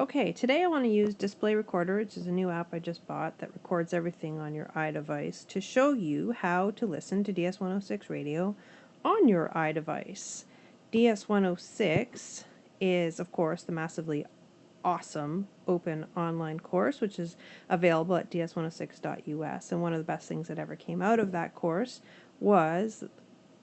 Okay, today I want to use Display Recorder, which is a new app I just bought that records everything on your iDevice to show you how to listen to DS106 radio on your iDevice. DS106 is, of course, the massively awesome open online course, which is available at ds106.us. And one of the best things that ever came out of that course was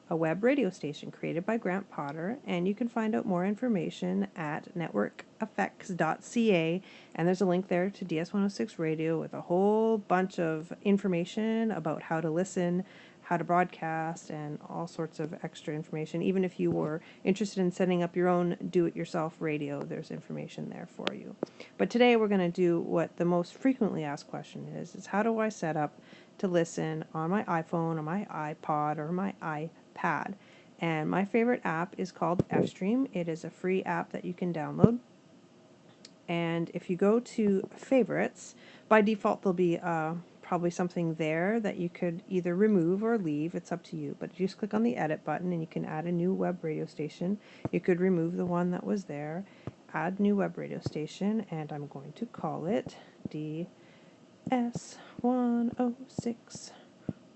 a web radio station created by Grant Potter, and you can find out more information at networkeffects.ca. And there's a link there to DS106 Radio with a whole bunch of information about how to listen, how to broadcast, and all sorts of extra information. Even if you were interested in setting up your own do it yourself radio, there's information there for you. But today we're going to do what the most frequently asked question is, is how do I set up to listen on my iPhone or my iPod or my iPad? And my favorite app is called Fstream. It is a free app that you can download. And if you go to favorites, by default there'll be uh, probably something there that you could either remove or leave. It's up to you. But just click on the edit button and you can add a new web radio station. You could remove the one that was there, add new web radio station, and I'm going to call it DS106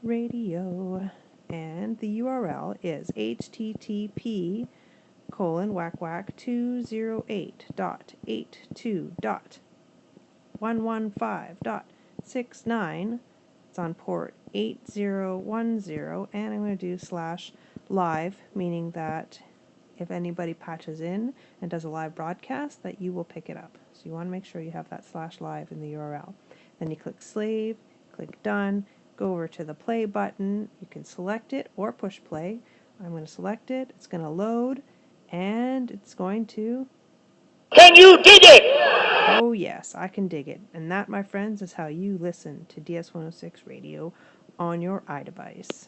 Radio and the URL is http colon whack whack 208.82.115.69 it's on port 8010 and I'm going to do slash live meaning that if anybody patches in and does a live broadcast that you will pick it up so you want to make sure you have that slash live in the URL then you click save click done go over to the play button. You can select it or push play. I'm going to select it. It's going to load and it's going to. Can you dig it? Oh, yes, I can dig it. And that, my friends, is how you listen to DS106 radio on your iDevice.